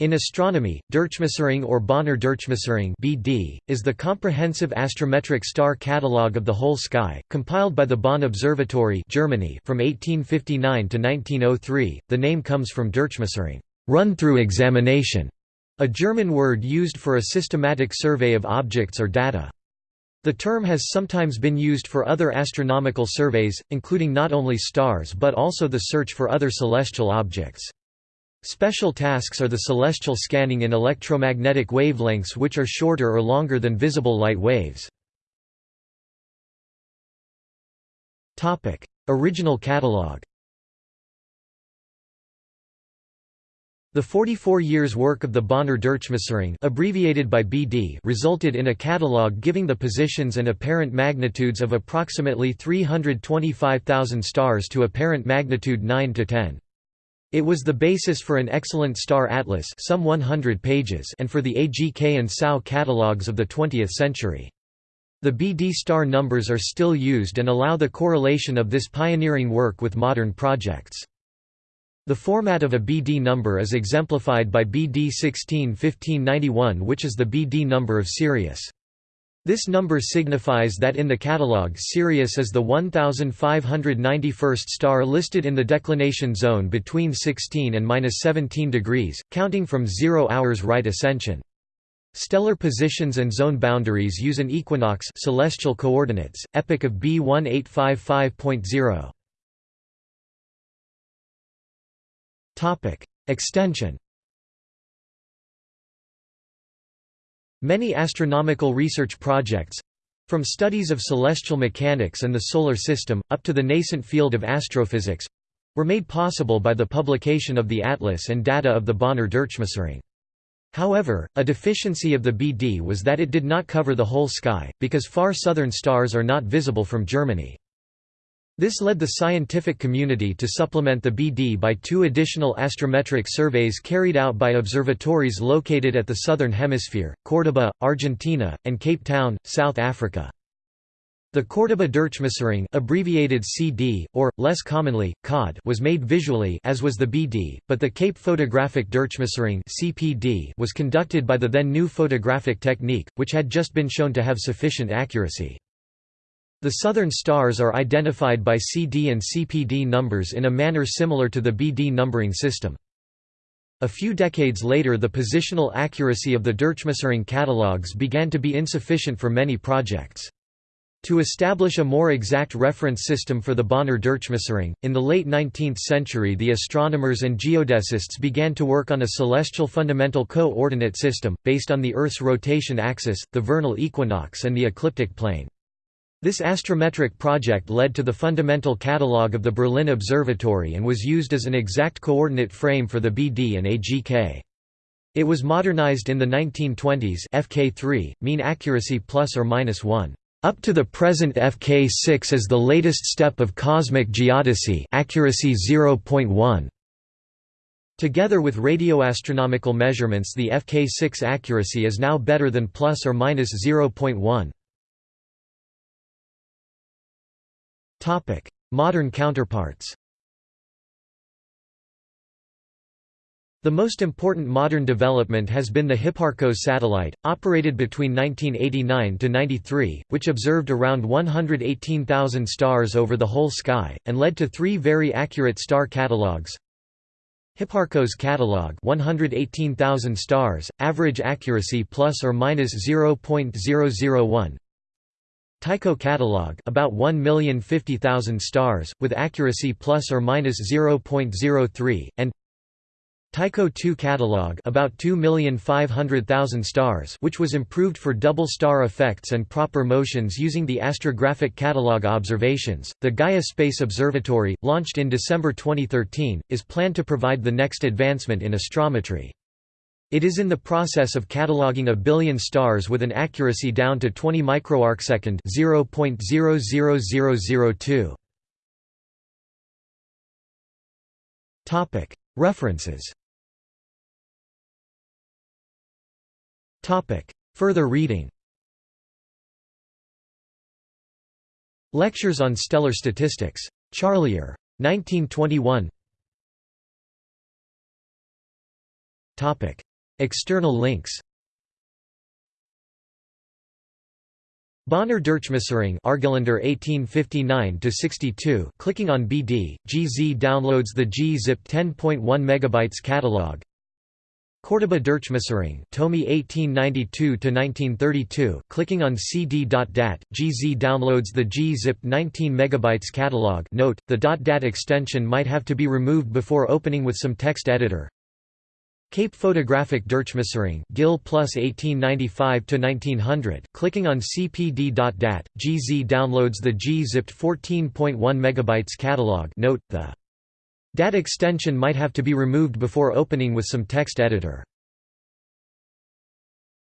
In astronomy, Durchmusterung or Bonner Durchmusterung (BD) is the comprehensive astrometric star catalogue of the whole sky, compiled by the Bonn Observatory, Germany, from 1859 to 1903. The name comes from Durchmusterung, run-through examination, a German word used for a systematic survey of objects or data. The term has sometimes been used for other astronomical surveys, including not only stars but also the search for other celestial objects. Special tasks are the celestial scanning in electromagnetic wavelengths which are shorter or longer than visible light waves. Original catalogue The 44 years' work of the Bonner Durchmusterung abbreviated by BD resulted in a catalogue giving the positions and apparent magnitudes of approximately 325,000 stars to apparent magnitude 9 to 10. It was the basis for an excellent star atlas some 100 pages and for the AGK and SAO catalogues of the 20th century. The BD star numbers are still used and allow the correlation of this pioneering work with modern projects. The format of a BD number is exemplified by BD 16 1591 which is the BD number of Sirius. This number signifies that in the catalogue Sirius is the 1591st star listed in the declination zone between 16 and 17 degrees, counting from 0 hours right ascension. Stellar positions and zone boundaries use an equinox celestial coordinates, epoch of B 1855.0. Extension Many astronomical research projects—from studies of celestial mechanics and the Solar System, up to the nascent field of astrophysics—were made possible by the publication of the atlas and data of the Bonner Durchmusterung. However, a deficiency of the BD was that it did not cover the whole sky, because far southern stars are not visible from Germany. This led the scientific community to supplement the BD by two additional astrometric surveys carried out by observatories located at the southern hemisphere, Córdoba, Argentina, and Cape Town, South Africa. The Córdoba Durchmusterung abbreviated CD, or, less commonly, COD was made visually as was the BD, but the Cape Photographic Durchmusterung CPD was conducted by the then new photographic technique, which had just been shown to have sufficient accuracy. The southern stars are identified by CD and CPD numbers in a manner similar to the BD numbering system. A few decades later the positional accuracy of the Durchmusterung catalogues began to be insufficient for many projects. To establish a more exact reference system for the Bonner Durchmusterung, in the late 19th century the astronomers and geodesists began to work on a celestial fundamental co-ordinate system, based on the Earth's rotation axis, the vernal equinox and the ecliptic plane. This astrometric project led to the fundamental catalogue of the Berlin Observatory and was used as an exact coordinate frame for the BD and AGK. It was modernized in the 1920s FK3, mean accuracy plus or minus 1. Up to the present FK6 is the latest step of cosmic geodesy accuracy 0.1. Together with radioastronomical measurements the FK6 accuracy is now better than plus or minus 0.1. Modern counterparts The most important modern development has been the Hipparcos satellite, operated between 1989 to 93, which observed around 118,000 stars over the whole sky, and led to three very accurate star catalogues. Hipparcos catalog 118,000 stars, average accuracy plus or minus 0.001. Tycho catalog about 1,050,000 stars with accuracy plus or minus 0.03 and Tycho II catalog about 2,500,000 stars which was improved for double star effects and proper motions using the astrographic catalog observations. The Gaia Space Observatory, launched in December 2013, is planned to provide the next advancement in astrometry. It is in the process of cataloging a billion stars with an accuracy down to 20 microarcsecond (0.00002). Topic: References. Topic: Further reading. Lectures on Stellar Statistics. Charlier. 1921 External links. Bonner Durchmusterung Argelander 1859 62 clicking on BD GZ downloads the GZIP 10.1 megabytes catalog. Cordoba Durchmusterung Thome 1892 1932 clicking on cd.dat GZ downloads the GZIP 19 megabytes catalog. Note the .dat extension might have to be removed before opening with some text editor Cape Photographic Durchmusterung Gill plus 1895–1900 Clicking on cpd.dat, GZ downloads the G-zipped 14.1 MB catalog note, the DAT extension might have to be removed before opening with some text editor.